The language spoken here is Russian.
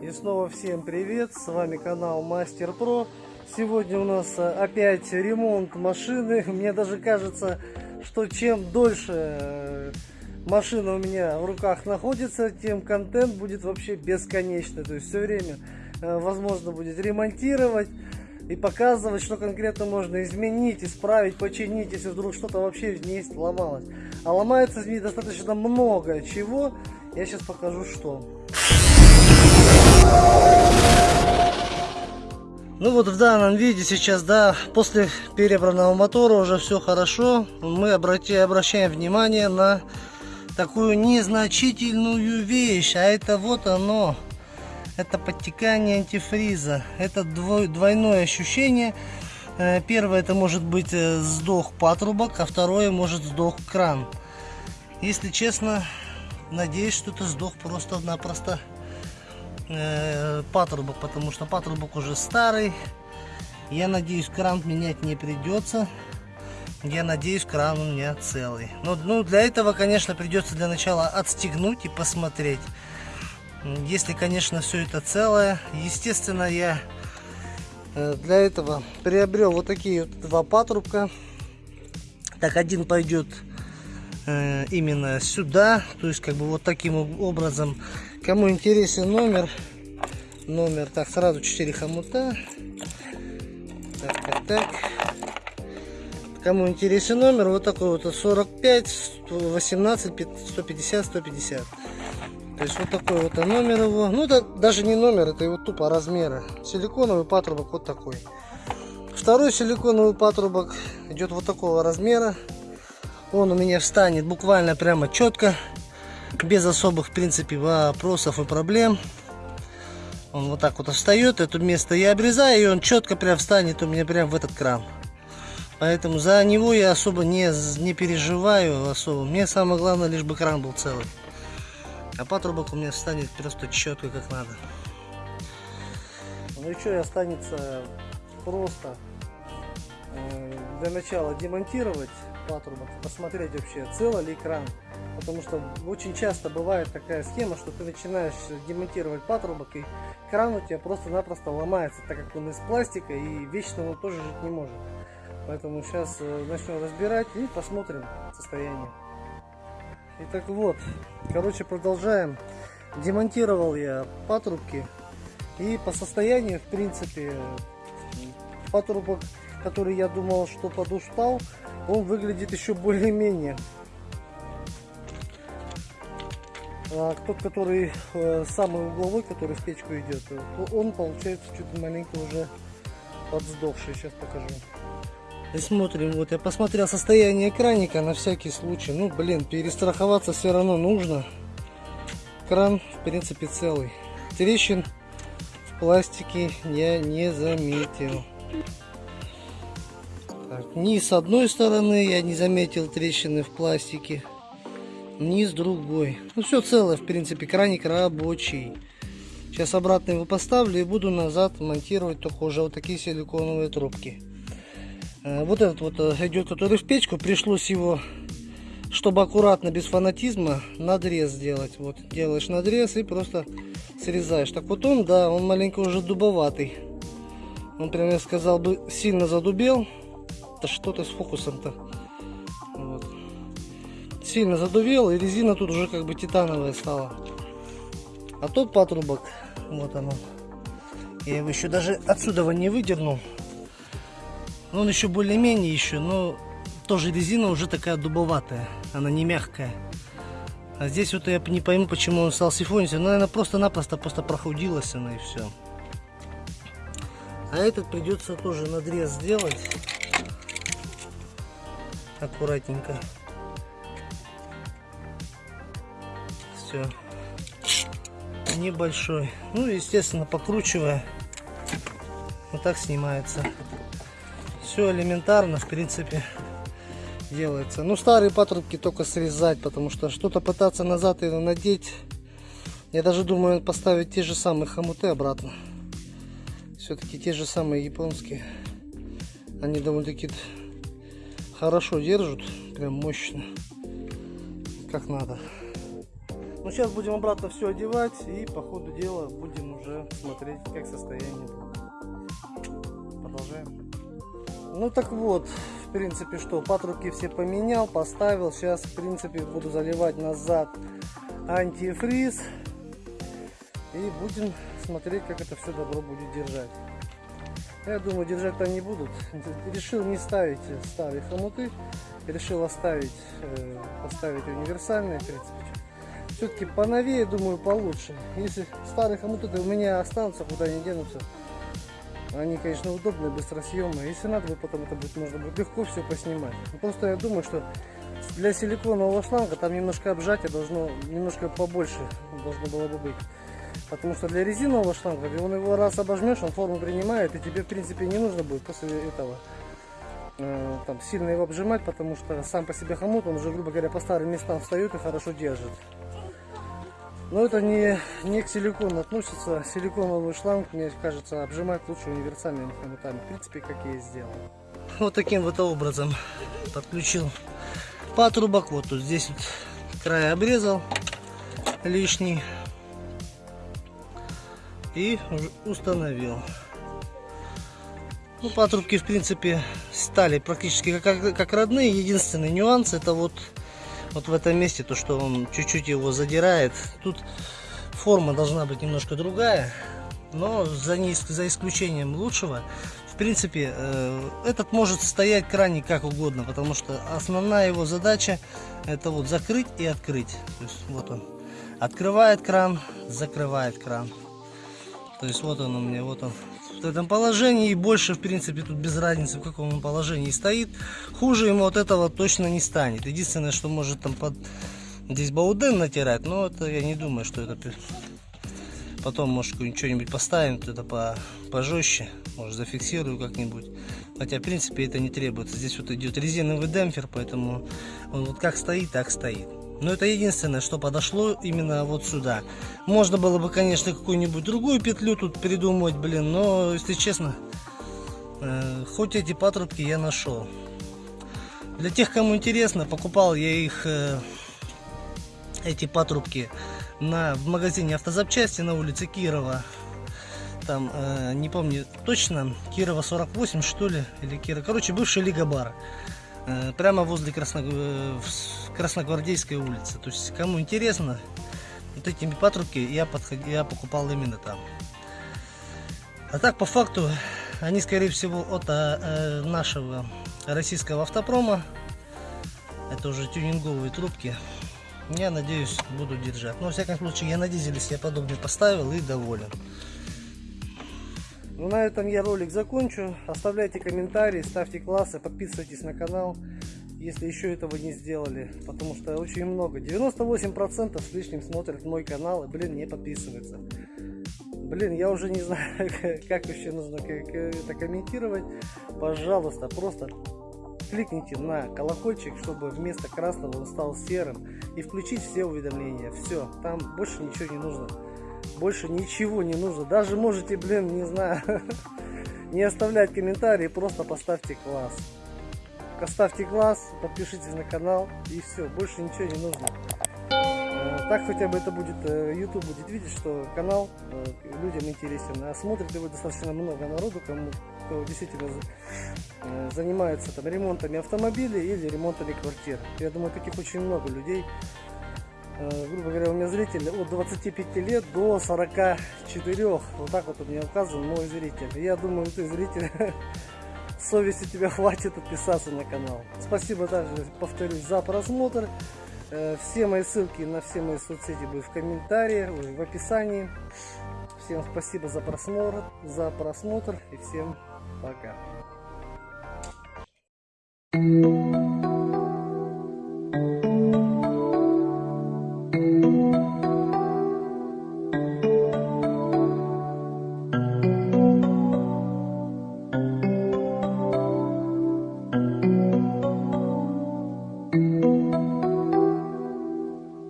И снова всем привет, с вами канал Мастер Про. Сегодня у нас э, опять ремонт машины. Мне даже кажется, что чем дольше э, машина у меня в руках находится, тем контент будет вообще бесконечный. То есть все время э, возможно будет ремонтировать и показывать, что конкретно можно изменить, исправить, починить, если вдруг что-то вообще в ней сломалось. А ломается в ней достаточно много чего. Я сейчас покажу, что. Ну вот в данном виде сейчас, да, после перебранного мотора уже все хорошо. Мы обрати, обращаем внимание на такую незначительную вещь. А это вот оно. Это подтекание антифриза. Это двой, двойное ощущение. Э, первое это может быть э, сдох патрубок, а второе может сдох кран. Если честно, надеюсь, что это сдох просто-напросто э, патрубок, потому что патрубок уже старый. Я надеюсь, кран менять не придется. Я надеюсь, кран у меня целый. Но ну, для этого, конечно, придется для начала отстегнуть и посмотреть. Если, конечно, все это целое. Естественно, я э, для этого приобрел вот такие вот два патрубка. Так, один пойдет э, именно сюда. То есть, как бы вот таким образом Кому интересен номер, номер, так, сразу 4 хомута. Так, так, так. Кому интересен номер, вот такой вот 45, 18, 150, 150. То есть вот такой вот номер его. Ну это даже не номер, это его тупо размеры. Силиконовый патрубок вот такой. Второй силиконовый патрубок идет вот такого размера. Он у меня встанет буквально прямо четко без особых, в принципе, вопросов и проблем. Он вот так вот встает, это место я обрезаю, и он четко прям встанет у меня прям в этот кран. Поэтому за него я особо не, не переживаю особо. Мне самое главное, лишь бы кран был целый. А патрубок у меня встанет просто четко, как надо. Ну и что, останется просто э, для начала демонтировать патрубок, посмотреть вообще, целый ли кран. Потому что очень часто бывает такая схема, что ты начинаешь демонтировать патрубок и кран у тебя просто-напросто ломается, так как он из пластика и вечно он тоже жить не может. Поэтому сейчас э, начнем разбирать и посмотрим состояние. Итак, вот, короче, продолжаем. Демонтировал я патрубки и по состоянию, в принципе, патрубок, который я думал, что подустал, он выглядит еще более-менее. А тот, который э, самый угловой, который в печку идет, он получается чуть маленько уже подсдохший. Сейчас покажу. И смотрим, вот я посмотрел состояние экраника на всякий случай. Ну, блин, перестраховаться все равно нужно. Кран, в принципе, целый. Трещин в пластике я не заметил. Так, ни с одной стороны я не заметил трещины в пластике низ другой. Ну все целое, в принципе, краник рабочий. Сейчас обратно его поставлю и буду назад монтировать только уже вот такие силиконовые трубки. Э, вот этот вот э, идет, который в печку, пришлось его, чтобы аккуратно, без фанатизма, надрез сделать. Вот делаешь надрез и просто срезаешь. Так вот он, да, он маленько уже дубоватый. Он прям, я сказал бы, сильно задубел. Да что-то с фокусом-то сильно задувел, и резина тут уже как бы титановая стала. А тот патрубок, вот оно. Я его еще даже отсюда не выдернул. Он еще более-менее еще, но тоже резина уже такая дубоватая. Она не мягкая. А здесь вот я не пойму, почему он стал сифониться. Ну, наверное, просто-напросто просто прохудилась она и все. А этот придется тоже надрез сделать. Аккуратненько. Все небольшой. Ну естественно покручивая вот так снимается. Все элементарно в принципе делается. Ну старые патрубки только срезать потому что что-то пытаться назад и надеть. Я даже думаю поставить те же самые хомуты обратно. Все-таки те же самые японские. Они довольно-таки хорошо держат прям мощно как надо Ну, сейчас будем обратно все одевать и по ходу дела будем уже смотреть, как состояние. Продолжаем. Ну, так вот, в принципе, что, патрубки все поменял, поставил. Сейчас, в принципе, буду заливать назад антифриз. И будем смотреть, как это все добро будет держать. Я думаю, держать-то не будут. Решил не ставить старые хомуты. Решил оставить, э, поставить универсальные, в принципе. Все-таки поновее, думаю, получше. Если старые хомуты у меня останутся, куда они денутся. Они, конечно, удобные, быстросъемные. Если надо, потом это будет, можно будет легко все поснимать. Но просто я думаю, что для силиконового шланга там немножко обжатия должно немножко побольше должно было бы быть. Потому что для резинового шланга, он его раз обожмешь, он форму принимает, и тебе, в принципе, не нужно будет после этого э, там сильно его обжимать, потому что сам по себе хомут, он уже, грубо говоря, по старым местам встает и хорошо держит. Но это не, не к силикону относится. Силиконовый шланг, мне кажется, обжимать лучше универсальными хомутами. В принципе, как я и сделал. Вот таким вот образом подключил патрубок. Вот тут здесь вот край обрезал лишний и установил. Ну, патрубки, в принципе, стали практически как, как родные. Единственный нюанс это вот, вот в этом месте, то, что он чуть-чуть его задирает. Тут форма должна быть немножко другая, но за, не, за исключением лучшего, в принципе, э, этот может стоять краник как угодно, потому что основная его задача это вот закрыть и открыть. То есть вот он открывает кран, закрывает кран. То есть вот он у меня, вот он в этом положении. И больше, в принципе, тут без разницы, в каком он положении стоит. Хуже ему от этого точно не станет. Единственное, что может там под здесь бауден натирать, но это я не думаю, что это потом, может, что-нибудь поставим, это по, пожестче, может, зафиксирую как-нибудь. Хотя, в принципе, это не требуется. Здесь вот идет резиновый демпфер, поэтому он вот как стоит, так стоит. Но это единственное, что подошло именно вот сюда. Можно было бы, конечно, какую-нибудь другую петлю тут придумать, блин, но, если честно, э, хоть эти патрубки я нашел. Для тех, кому интересно, покупал я их, э, эти патрубки, на, в магазине автозапчасти на улице Кирова. Там, э, не помню точно, Кирова 48, что ли, или Кирова. Короче, бывший Лига Бар. Э, прямо возле Красно... Э, Красногвардейской улицы. То есть, кому интересно, вот эти патрубки я, подход... я покупал именно там. А так, по факту, они, скорее всего, от э, нашего российского автопрома. Это уже тюнинговые трубки. Я надеюсь, буду держать. Но, во всяком случае, я на дизеле себе подобный поставил и доволен. Ну, на этом я ролик закончу. Оставляйте комментарии, ставьте классы, подписывайтесь на канал, если еще этого не сделали. Потому что очень много, 98% с лишним смотрят мой канал и, блин, не подписываются. Блин, я уже не знаю, как вообще нужно это комментировать. Пожалуйста, просто кликните на колокольчик, чтобы вместо красного он стал серым. И включить все уведомления. Все, там больше ничего не нужно. Больше ничего не нужно. Даже можете, блин, не знаю, не оставлять комментарии, просто поставьте класс. Поставьте класс, подпишитесь на канал и все, больше ничего не нужно. Э, так хотя бы это будет, э, YouTube будет видеть, что канал э, людям интересен. А смотрит его достаточно много народу, кому кто действительно занимается там, ремонтами автомобилей или ремонтами квартир. Я думаю, таких очень много людей. Э, грубо говоря, у меня зритель от 25 лет до 44. Вот так вот у меня указан мой зритель. Я думаю, ты зритель, совести тебя хватит подписаться на канал. Спасибо также, повторюсь, за просмотр. Э, все мои ссылки на все мои соцсети будут в комментарии, в описании. Всем спасибо за просмотр, за просмотр и всем пока.